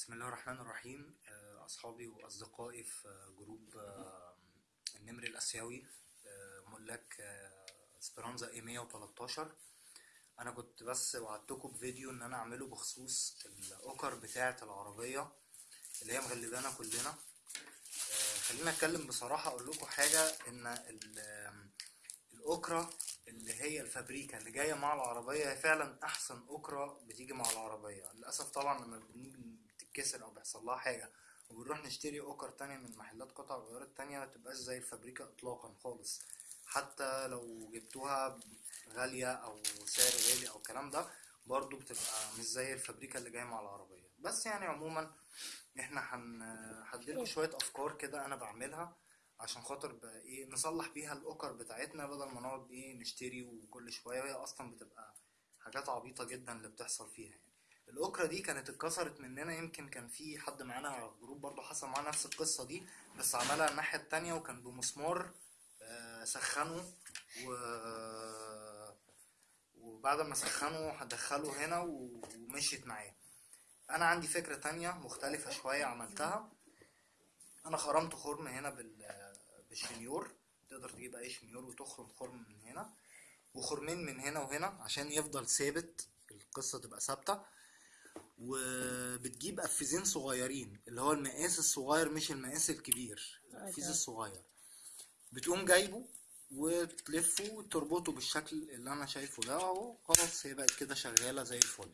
بسم الله الرحمن الرحيم. آه، أصحابي وأصدقائي في group آه، النمر الآسيوي آه، ملاك اسبرانزا A 113 أنا كنت بس وعدتكم بفيديو إن أنا أعمله بخصوص الأوكر بتاعة العربية اللي هي مغلبانا كلنا. خلينا أتكلم بصراحة أقول لكم حاجة إن الأوكرة اللي هي الفابريكا اللي جاية مع العربية هي فعلا أحسن أوكرة بتيجي مع العربية. للأسف طبعا لما بنيجي بتتكسر أو بيحصل لها حاجة وبنروح نشتري أوكر تانية من محلات قطع غيارات تانية متبقاش زي الفابريكا إطلاقا خالص. حتى لو جبتوها غالية أو سعر غالي أو الكلام ده برضو بتبقى مش زي الفابريكا اللي جاية مع العربية. بس يعني عموما إحنا هن هديلكوا شوية أفكار كده أنا بعملها عشان خاطر بقى إيه نصلح بيها الأوكر بتاعتنا بدل ما نقعد إيه نشتري وكل شوية. وهي أصلا بتبقى حاجات عبيطة جدا اللي بتحصل فيها يعني. الاوكرة دي كانت اتكسرت مننا يمكن كان في حد معانا على ال group برضو حصل معاه نفس القصة دي بس عملها الناحية التانية وكان بمسمار آه، سخنه و وبعد ما سخنه هدخله هنا ومشيت معاه. أنا عندي فكرة تانية مختلفة شوية عملتها. أنا خرمت خرم هنا بال بالشنيور. تقدر تجيب أي شنيور وتخرم خرم من هنا. وخرمين من هنا وهنا عشان يفضل ثابت القصة تبقى ثابتة. وبتجيب قفازين صغيرين اللي هو المقاس الصغير مش المقاس الكبير القفيز الصغير. بتقوم جايبه وتلفه وتربطه بالشكل اللي أنا شايفه ده أهو خلاص هي بقت كده شغالة زي الفل.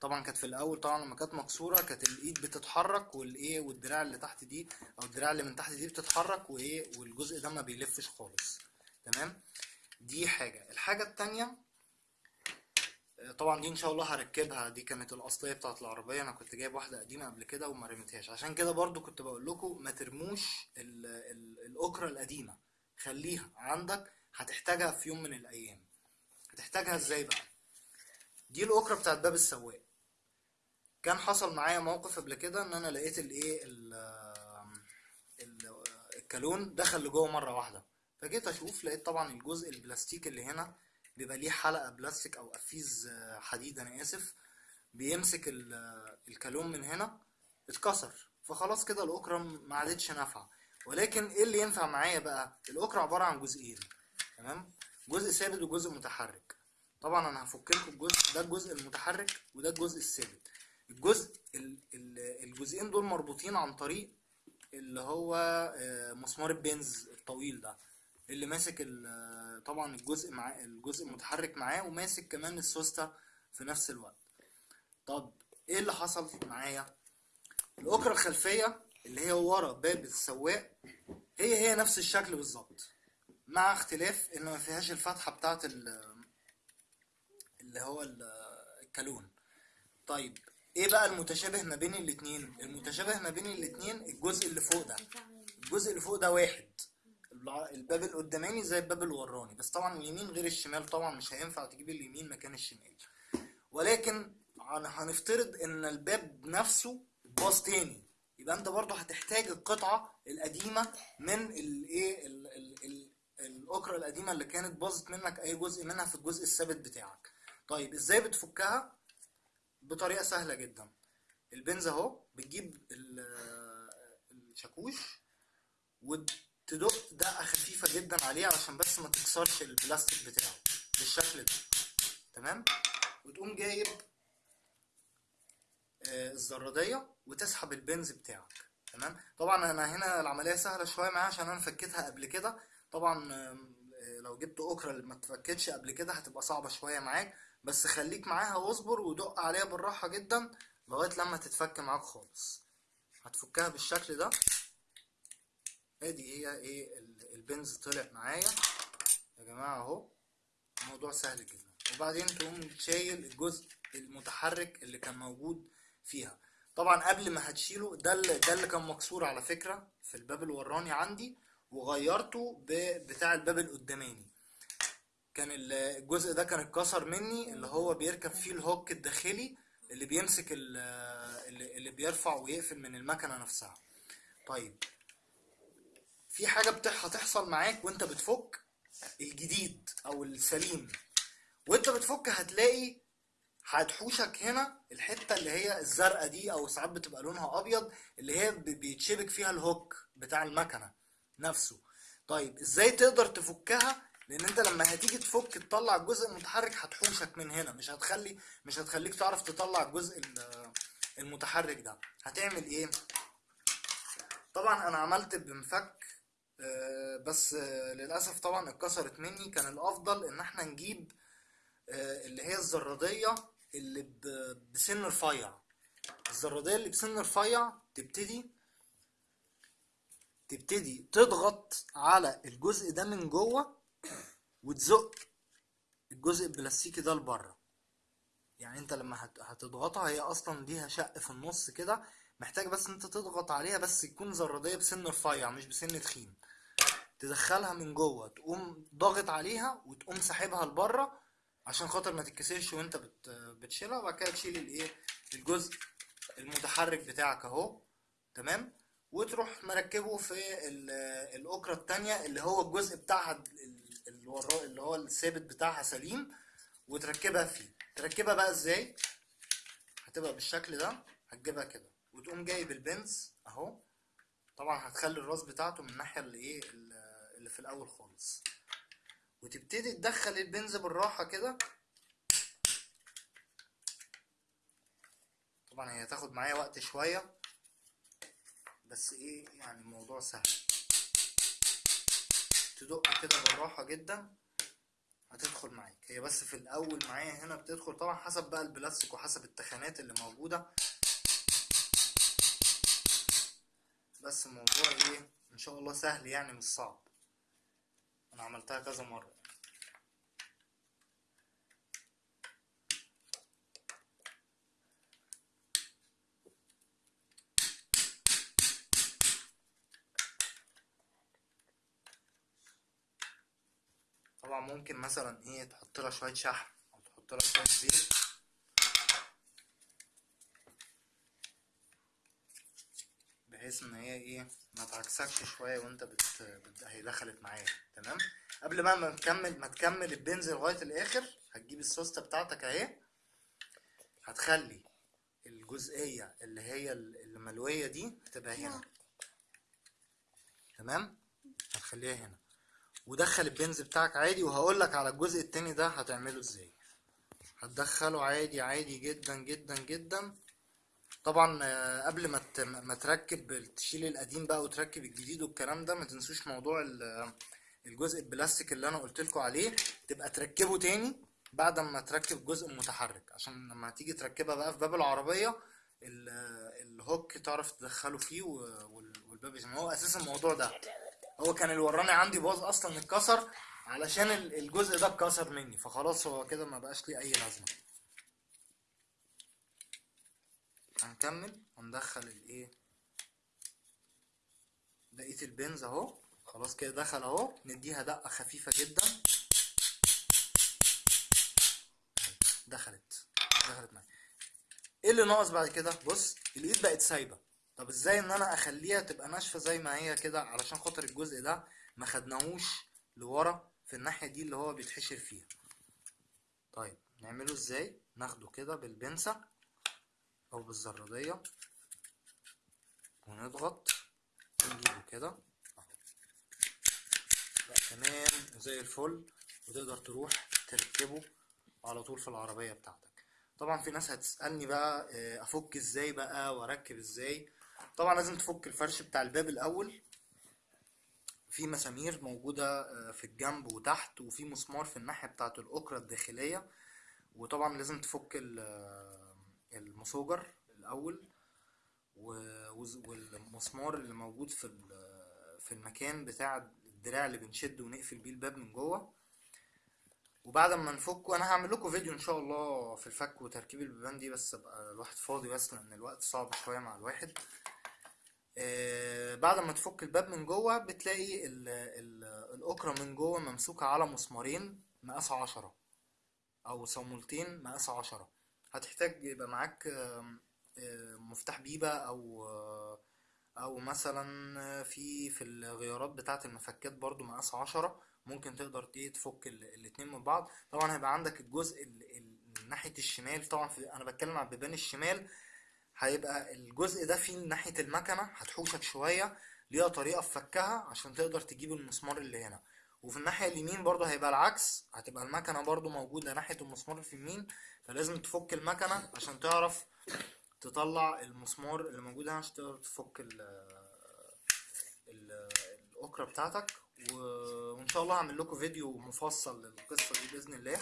طبعا كانت في الأول طبعا لما كانت مكسورة كانت الإيد بتتحرك والإيه والدراع اللي تحت دي أو الدراع اللي من تحت دي بتتحرك وإيه والجزء ده ما بيلفش خالص. تمام؟ دي حاجة. الحاجة التانية آه، طبعا دي إن شاء الله هركبها. دي كانت الأصلية بتاعت العربية. أنا كنت جايب واحدة قديمة قبل كده وما رميتهاش. عشان كده برضو كنت بقول لكم ما ترموش ال- القديمة. خليها عندك. هتحتاجها في يوم من الأيام. هتحتاجها إزاي بقى؟ دي الاوكرة بتاعت باب السواق. كان حصل معايا موقف قبل كده إن أنا لقيت الايه ال- ال- الكالون دخل لجوه مرة واحدة. فجيت أشوف لقيت طبعا الجزء البلاستيك اللي هنا بيبقى ليه حلقة بلاستيك أو قفيز آه، حديد أنا آسف بيمسك ال- الكالون من هنا اتكسر. فخلاص كده الاوكرة ما عادتش نافعة. ولكن إيه اللي ينفع معايا بقى؟ الاوكرة عبارة عن جزئين تمام؟ جزء ثابت وجزء متحرك. طبعا أنا هفك لكم الجزء ده الجزء المتحرك وده الجزء الثابت. الجزء ال- ال- الجزئين دول مربوطين عن طريق اللي هو آه، مسمار البنز الطويل ده اللي ماسك ال- طبعا الجزء مع الجزء المتحرك معاه وماسك كمان السوستة في نفس الوقت. طب إيه اللي حصل معايا؟ الاوكرة الخلفية اللي هي ورا باب السواق هي هي نفس الشكل بالظبط مع اختلاف إن ما فيهاش الفتحة بتاعت ال- اللي هو ال- الكالون. طيب إيه بقى المتشابه ما بين الاتنين؟ المتشابه ما بين الاتنين الجزء اللي فوق ده. الجزء اللي فوق ده واحد. الباب القداماني زي الباب الوراني بس طبعا اليمين غير الشمال طبعا مش هينفع تجيب اليمين مكان الشمال. ولكن هن- هنفترض إن الباب نفسه باظ تاني يبقى أنت برضه هتحتاج القطعة القديمة من الايه ال- ال- ال- الاوكرة القديمة اللي كانت باظت منك أي جزء منها في الجزء الثابت بتاعك. طيب إزاي بتفكها؟ بطريقة سهلة جدا. البنز أهو بتجيب ال- الشاكوش وتدق دقة خفيفة جدا عليه علشان بس ما تكسرش البلاستيك بتاعه بالشكل ده. تمام؟ وتقوم جايب آه، الزرادية وتسحب البنز بتاعك. تمام؟ طبعا أنا هنا العملية سهلة شوية معايا عشان أنا فكيتها قبل كده. طبعا آه، لو جبت اوكرا اللي ما اتفكتش قبل كده هتبقى صعبة شوية معاك. بس خليك معاها واصبر ودق عليها بالراحة جدا لغاية لما تتفك معاك خالص. هتفكها بالشكل ده. ادي هي إيه ال- البنز طلع معايا. يا جماعة اهو الموضوع سهل جدا. وبعدين تقوم شايل الجزء المتحرك اللي كان موجود فيها. طبعا قبل ما هتشيله ده اللي ده اللي كان مكسور على فكرة في الباب الوراني عندي وغيرته بتاع الباب القداماني. كان ال- الجزء ده كان اتكسر مني اللي هو بيركب فيه الهوك الداخلي اللي بيمسك ال- اللي بيرفع ويقفل من المكنة نفسها. طيب في حاجة بتح هتحصل معاك وانت بتفك الجديد أو السليم. وانت بتفك هتلاقي هتحوشك هنا الحتة اللي هي الزرقاء دي أو ساعات بتبقى لونها أبيض اللي هي بيتشبك فيها الهوك بتاع المكنة نفسه. طيب إزاي تقدر تفكها؟ لأن أنت لما هتيجي تفك تطلع الجزء المتحرك هتحوشك من هنا مش هتخلي مش هتخليك تعرف تطلع الجزء ال- المتحرك ده. هتعمل إيه؟ طبعا أنا عملت بمفك بس آه، للأسف طبعا اتكسرت مني. كان الأفضل إن إحنا نجيب آه، اللي هي الزرادية اللي بسن رفيع. الزرادية اللي بسن رفيع تبتدي تبتدي تضغط على الجزء ده من جوه وتزق الجزء البلاستيكي ده لبره. يعني أنت لما هت- هتضغطها هي أصلا ليها شق في النص كده محتاج بس انت تضغط عليها بس تكون زرادية بسن رفيع مش بسن تخين. تدخلها من جوه تقوم ضاغط عليها وتقوم ساحبها لبره عشان خاطر ما تتكسرش وانت بت... بتشيلها وبعد كده تشيل الايه؟ الجزء المتحرك بتاعك اهو. تمام؟ وتروح مركبه في ال- الأكرة التانية اللي هو الجزء بتاعها ال- اللي اللي هو الثابت بتاعها سليم وتركبها فيه. تركبها بقى إزاي؟ هتبقى بالشكل ده هتجيبها كده. وتقوم جايب البنز اهو. طبعا هتخلي الراس بتاعته من الناحية اللي إيه اللي في الأول خالص. وتبتدي تدخل البنز بالراحة كده. طبعا هي هتاخد معايا وقت شوية بس إيه يعني الموضوع سهل. تدق كده بالراحة جدا هتدخل معاك. هي بس في الأول معايا هنا بتدخل طبعا حسب بقى البلاستيك وحسب التخانات اللي موجودة. بس الموضوع إيه إن شاء الله سهل يعني مش صعب. أنا عملتها كذا مرة. طبعا ممكن مثلا إيه تحط لها شوية شحم أو تحط لها شوية زيت. بحيث إن هي إيه ما تعكسكش شوية وأنت بت... بت... هي دخلت معايا تمام؟ قبل ما تكمل ما تكمل البنز لغاية الآخر هتجيب السوستة بتاعتك أهي هتخلي الجزئية اللي هي الملوية دي هتبقى هنا تمام؟ هتخليها هنا. ودخل البنز بتاعك عادي وهقول لك على الجزء التاني ده هتعمله إزاي. هتدخله عادي عادي جدا جدا جدا. طبعا آه، قبل ما ما تركب تشيل القديم بقى وتركب الجديد والكلام ده ما تنسوش موضوع ال- الجزء البلاستيك اللي أنا قلت لكم عليه تبقى تركبه تاني بعد ما تركب الجزء المتحرك عشان لما تيجي تركبها بقى في باب العربية ال- الهوك تعرف تدخله فيه والباب يسمع هو أساس الموضوع ده. هو كان الوراني عندي باظ أصلا اتكسر علشان ال- الجزء ده اتكسر مني. فخلاص هو كده ما بقاش ليه أي لازمة. هنكمل هندخل الايه؟ بقية البنز اهو. خلاص كده دخل اهو. نديها دقة خفيفة جدا. دخلت. دخلت معايا. إيه اللي ناقص بعد كده؟ بص الايد بقت سايبة. طب إزاي ان أنا اخليها تبقى ناشفة زي ما هي كده علشان خاطر الجزء ده ما خدناهوش لورا في الناحية دي اللي هو بيتحشر فيها؟ طيب نعمله إزاي؟ ناخده كده بالبنسة. أو بالزرادية. ونضغط. ونجيبه كده. أهو. بقى تمام. زي الفل. وتقدر تروح تركبه على طول في العربية بتاعتك. طبعا في ناس هتسألني بقى آه، أفك إزاي بقى وأركب إزاي. طبعا لازم تفك الفرش بتاع الباب الأول. في مسامير موجودة آه، في الجنب وتحت وفي مسمار في الناحية بتاعة الأكرة الداخلية. وطبعا لازم تفك المسوجر الأول والمسمار اللي موجود في في المكان بتاع الدراع اللي بنشد ونقفل بيه الباب من جوه. وبعد ما نفكه أنا هعمل لكم فيديو إن شاء الله في الفك وتركيب البيبان دي بس أبقى الواحد فاضي بس لأن الوقت صعب شوية مع الواحد. آه بعد ما تفك الباب من جوه بتلاقي ال ال الأكرة من جوه ممسوكة على مسمارين مقاس عشرة أو صامولتين مقاس عشرة. هتحتاج يبقى معاك مفتاح بيبة أو آه، أو مثلا في في الغيارات بتاعة المفكات برضو مقاس عشرة. ممكن تقدر إيه تفك ال- الاتنين من بعض. طبعا هيبقى عندك الجزء ال- ال- ناحية الشمال. طبعا في أنا بتكلم على البيبان الشمال. هيبقى الجزء ده فيه ناحية المكنة. هتحوشك شوية. ليها طريقة في فكها عشان تقدر تجيب المسمار اللي هنا. وفي الناحية اليمين برضه هيبقى العكس هتبقى المكنة برضه موجودة ناحية المسمار في اليمين فلازم تفك المكنة عشان تعرف تطلع المسمار اللي موجود هنا عشان تقدر تفك ال ال- الأكرة بتاعتك. و- وإن شاء الله هعمل لكم فيديو مفصل للقصة دي بإذن الله.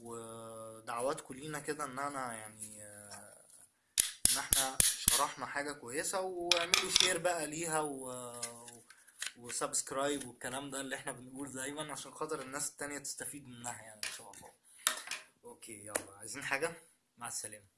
ودعواتكم لينا كده إن أنا يعني إن إحنا شرحنا حاجة كويسة وأعملوا share بقى ليها و... و subscribe والكلام ده اللي إحنا بنقول دايما عشان خاطر الناس التانية تستفيد منها يعني إن شاء الله. أوكي يلا عايزين حاجة؟ مع السلامة.